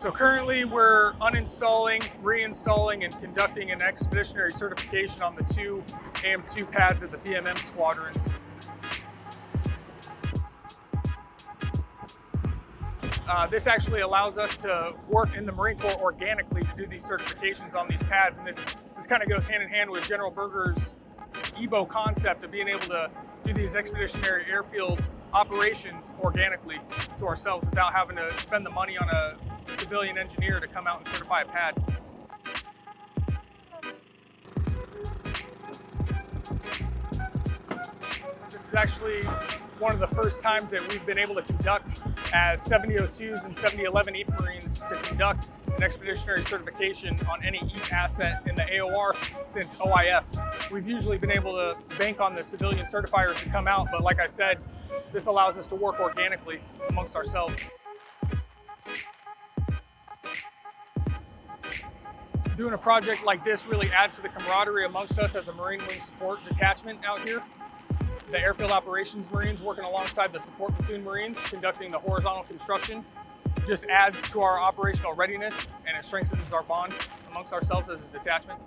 So currently we're uninstalling, reinstalling, and conducting an expeditionary certification on the two AM2 pads of the VMM squadrons. Uh, this actually allows us to work in the Marine Corps organically to do these certifications on these pads. And this, this kind of goes hand in hand with General Berger's EBO concept of being able to do these expeditionary airfield operations organically to ourselves without having to spend the money on a civilian engineer to come out and certify a pad. This is actually one of the first times that we've been able to conduct uh, as 7002s and 7011 EAF Marines to conduct an expeditionary certification on any EAF asset in the AOR since OIF. We've usually been able to bank on the civilian certifiers to come out, but like I said, this allows us to work organically amongst ourselves. Doing a project like this really adds to the camaraderie amongst us as a Marine Wing Support Detachment out here. The Airfield Operations Marines working alongside the Support Platoon Marines conducting the horizontal construction just adds to our operational readiness and it strengthens our bond amongst ourselves as a detachment.